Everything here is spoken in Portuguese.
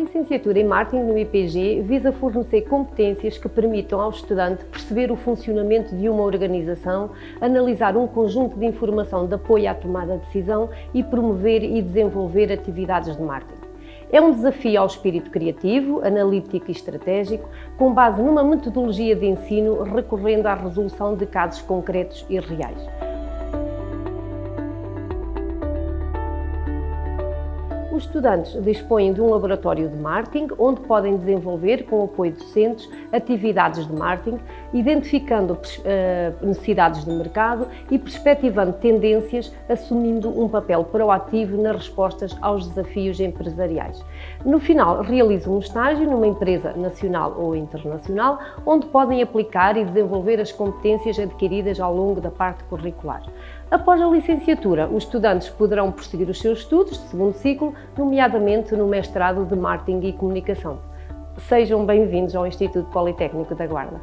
licenciatura em Marketing no IPG visa fornecer competências que permitam ao estudante perceber o funcionamento de uma organização, analisar um conjunto de informação de apoio à tomada de decisão e promover e desenvolver atividades de marketing. É um desafio ao espírito criativo, analítico e estratégico, com base numa metodologia de ensino recorrendo à resolução de casos concretos e reais. Os estudantes dispõem de um laboratório de marketing, onde podem desenvolver, com apoio de docentes, atividades de marketing, identificando uh, necessidades de mercado e perspectivando tendências, assumindo um papel proativo nas respostas aos desafios empresariais. No final, realizam um estágio numa empresa nacional ou internacional, onde podem aplicar e desenvolver as competências adquiridas ao longo da parte curricular. Após a licenciatura, os estudantes poderão prosseguir os seus estudos de segundo ciclo, nomeadamente no mestrado de Marketing e Comunicação. Sejam bem-vindos ao Instituto Politécnico da Guarda.